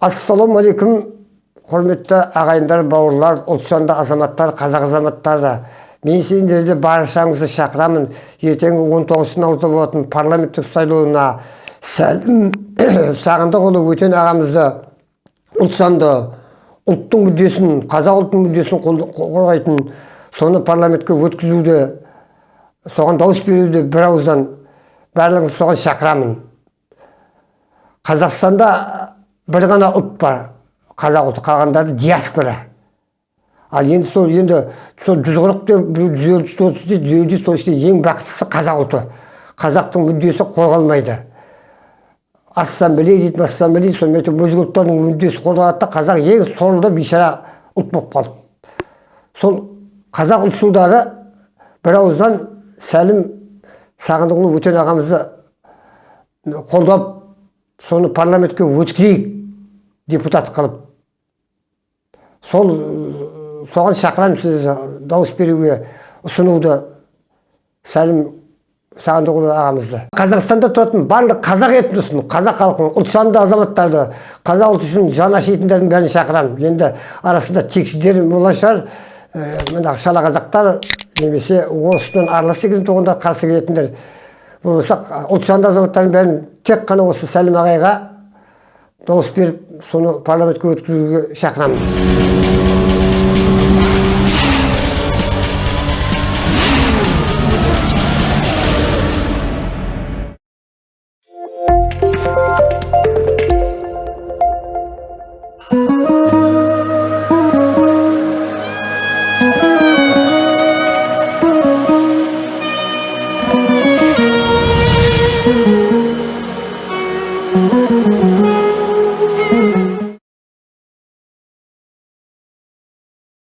ассалаумағалейкум құрметті ағайындар бауырлар ұлтжанды азаматтар қазақ азаматтары. Мен сендерді баршаңызды шақырамын. Ертең 19 наурызда болатын парламенттік сайлауына сәлім сағындықұлы өтен ағамызды ұлтжанды ұлттың мүддесін қазақ ұлттың мүддесін қорғайтын соны парламентке өткізуді соған дауыс беруді бір ауыздан барлығыңызды соған шақырамын. Қазақстанда бір ғана ұлт бар қазақ ұлты. Қалғандары диаспора. Ал енді сол енді сол жүз қырық біреу жүз дейді жүз елу сол ішінде ең бақыттысы қазақ ұлты. Қазақтың мүддесі қорғалмайды. Ассамблея дейді ассамблея сонымен өзге ұлттардың мүддесі қорғалады да қазақ ең соңында бейшара ұлт болып қалды. Сол қазақ ұлтшылдары бір ауыздан сәлім сағындықұлы өтен ағамызды қолдап соны парламентке өткізейік. Депутат қылып сол соған шақырамын сізді дауыс беруге ұсынуды сәлім сағындықұлы ағамызды. Қазақстанда тұратын барлық қазақ этносын қазақ халқын ұлтжанды азаматтарды қазақ ұлты үшін жан ашитындардың бәрін шақырамын. Енді арасында тексіздер болған шығар. Мына шала қазақтар немесе орыспен аралас деген туғандар қарсы келетіндер болмаса ұлтжанды азаматтардың бәрін тек қана осы сәлім ағайға дауыс беріп соны парламентке өткізуге шақырамын